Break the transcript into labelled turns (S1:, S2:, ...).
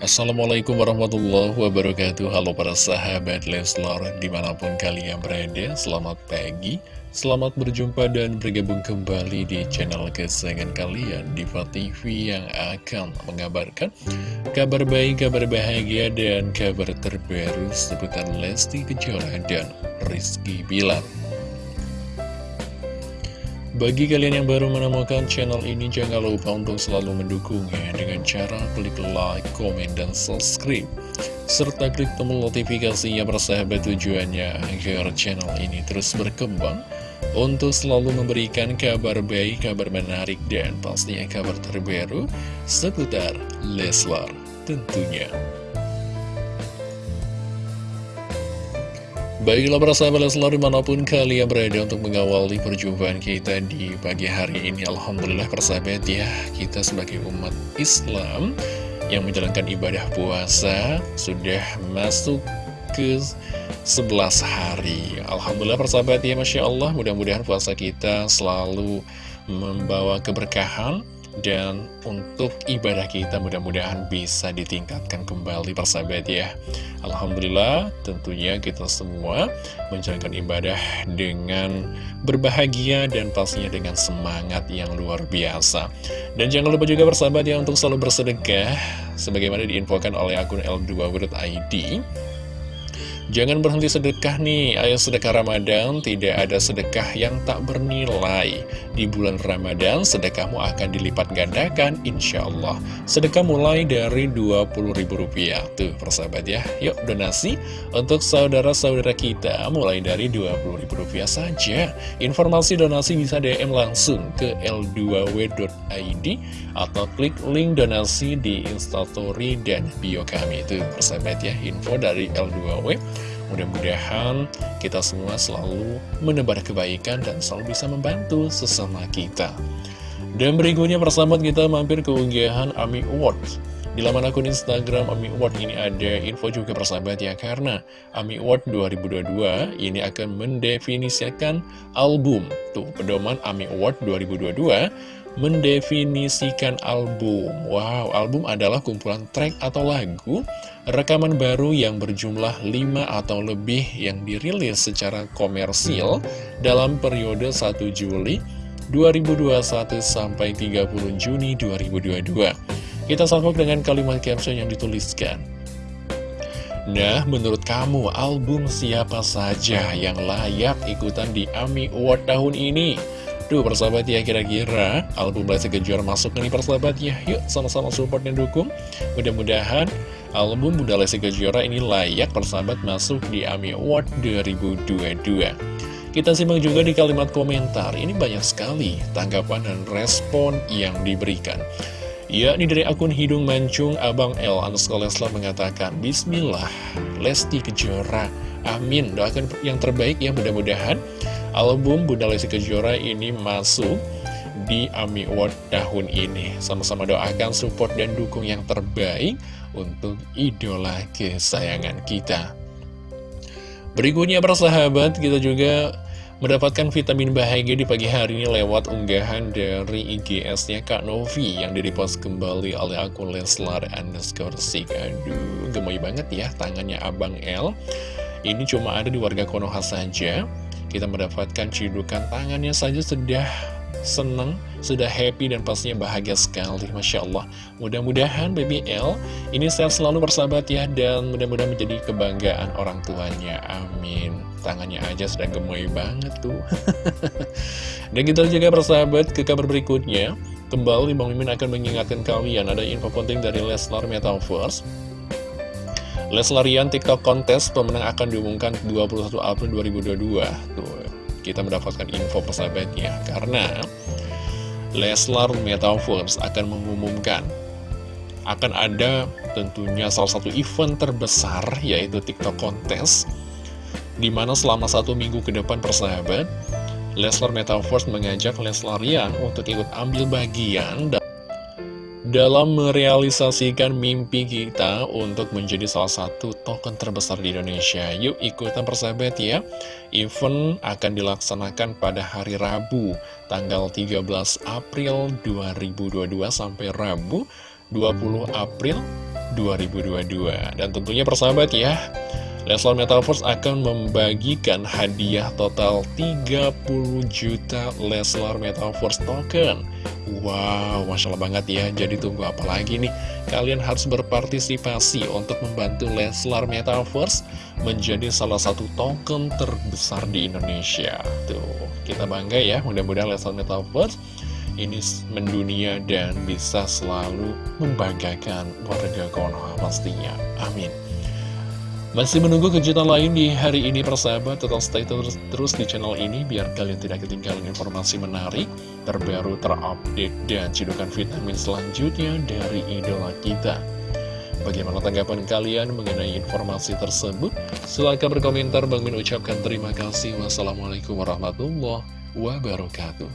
S1: Assalamualaikum warahmatullahi wabarakatuh. Halo para sahabat Leslar Di mana pun kalian berada Selamat pagi Selamat berjumpa dan bergabung kembali di channel kesayangan kalian Diva TV yang akan mengabarkan Kabar baik, kabar bahagia, dan kabar terbaru Seputar Lesti Kejora dan Rizky Bilar bagi kalian yang baru menemukan channel ini, jangan lupa untuk selalu mendukungnya dengan cara klik like, komen, dan subscribe. Serta klik tombol notifikasinya bersahabat tujuannya agar channel ini terus berkembang untuk selalu memberikan kabar baik, kabar menarik, dan pastinya kabar terbaru seputar Leslar tentunya. Baiklah para sahabat selalu di mana pun kalian berada untuk mengawali perjumpaan kita di pagi hari ini. Alhamdulillah persahabat ya Kita sebagai umat Islam yang menjalankan ibadah puasa Sudah masuk ke 11 hari. Alhamdulillah persahabat ya Masya Allah. Mudah-mudahan puasa kita selalu membawa keberkahan dan untuk ibadah kita mudah-mudahan bisa ditingkatkan kembali persahabat ya. Alhamdulillah tentunya kita semua menjalankan ibadah dengan berbahagia dan pastinya dengan semangat yang luar biasa. Dan jangan lupa juga persahabat ya untuk selalu bersedekah Sebagaimana diinfokan oleh akun L2.id Jangan berhenti sedekah nih, ayo sedekah Ramadan, tidak ada sedekah yang tak bernilai. Di bulan Ramadan, sedekahmu akan dilipat gandakan, insya Allah. Sedekah mulai dari Rp20.000. Tuh, persahabat ya. Yuk, donasi untuk saudara-saudara kita mulai dari Rp20.000 saja. Informasi donasi bisa DM langsung ke l2w.id atau klik link donasi di instastory dan bio kami. Itu, persahabat ya, info dari L2W. Mudah-mudahan kita semua selalu menebar kebaikan dan selalu bisa membantu sesama kita. Dan berikutnya persahabat kita mampir ke unggahan Ami Awards. Di laman akun Instagram Ami Award ini ada info juga persahabat ya Karena Ami Award 2022 ini akan mendefinisikan album. Tuh pedoman Ami Award 2022 mendefinisikan album. Wow, album adalah kumpulan track atau lagu Rekaman baru yang berjumlah 5 atau lebih yang dirilis secara komersil Dalam periode 1 Juli 2021 sampai 30 Juni 2022 kita salvok dengan kalimat caption yang dituliskan. Nah, menurut kamu, album siapa saja yang layak ikutan di AMI Award tahun ini? Duh, persahabat ya, kira-kira album Lesti Kejora masuk nih persahabat ya. Yuk, sama-sama support dan dukung. Mudah-mudahan album Bunda Lesti Kejora ini layak persahabat masuk di AMI Award 2022. Kita simak juga di kalimat komentar, ini banyak sekali tanggapan dan respon yang diberikan. Ya, ini dari akun Hidung Mancung, Abang L. Underscore Leslar mengatakan, Bismillah, Lesti Kejora. Amin. Doakan yang terbaik ya, mudah-mudahan album Bunda Lesti Kejora ini masuk di AMI Award tahun ini. Sama-sama doakan support dan dukung yang terbaik untuk idola kesayangan kita. Berikutnya persahabat, kita juga Mendapatkan vitamin bahagia di pagi hari ini lewat unggahan dari IGS-nya Kak Novi yang direpost kembali oleh akun Leslar underscore Sik. Aduh, gemoy banget ya tangannya Abang L. Ini cuma ada di warga Konoha saja. Kita mendapatkan cidukan tangannya saja sudah seneng, sudah happy dan pastinya bahagia sekali. Masya Allah. Mudah-mudahan Baby L ini sehat selalu bersahabat ya Dan mudah-mudahan menjadi kebanggaan orang tuanya. Amin. Tangannya aja sudah gemoy banget tuh. Dan kita juga bersahabat ke kabar berikutnya. Kembali Bang Mimin akan mengingatkan kalian Ada info penting dari Leslar Metaverse. Leslarian TikTok kontes pemenang akan diumumkan 21 April 2022 Tuh kita mendapatkan info persahabatnya. Karena Leslar Metaverse akan mengumumkan akan ada tentunya salah satu event terbesar yaitu TikTok Kontes di mana selama satu minggu ke depan persahabat Leslar Metaverse mengajak Leslarian untuk ikut ambil bagian dalam merealisasikan mimpi kita untuk menjadi salah satu token terbesar di Indonesia. Yuk ikutan persahabat ya. Event akan dilaksanakan pada hari Rabu, tanggal 13 April 2022 sampai Rabu 20 April 2022 Dan tentunya persahabat ya Leslar Metaverse akan membagikan hadiah total 30 juta Leslar Metaverse token. Wow, Masya Allah banget ya. Jadi tunggu apa lagi nih? Kalian harus berpartisipasi untuk membantu Leslar Metaverse Menjadi salah satu token terbesar di Indonesia. Tuh, kita bangga ya. Mudah-mudahan Leslar Metaverse ini mendunia dan bisa selalu membanggakan warga Konoha pastinya. Amin. Masih menunggu kejutan lain di hari ini persahabat, tetap stay terus, terus di channel ini biar kalian tidak ketinggalan informasi menarik, terbaru, terupdate, dan cidukan vitamin selanjutnya dari idola kita. Bagaimana tanggapan kalian mengenai informasi tersebut? Silahkan berkomentar, Bang Min ucapkan terima kasih. Wassalamualaikum warahmatullahi wabarakatuh.